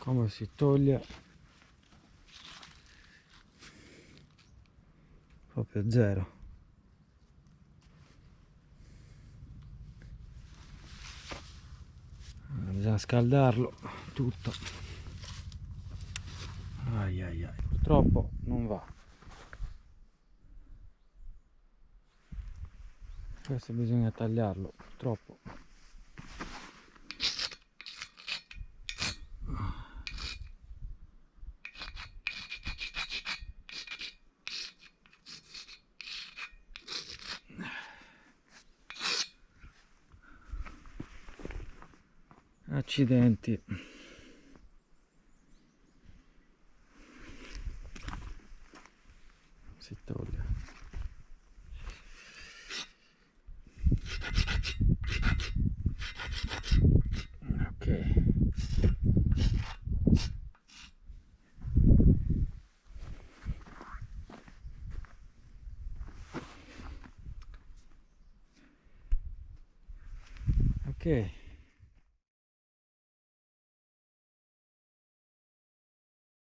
come si toglie. Proprio zero. Bisogna scaldarlo tutto. Ai ai ai. Purtroppo non va. Questo bisogna tagliarlo purtroppo accidenti. Si toglie. Ok. Ok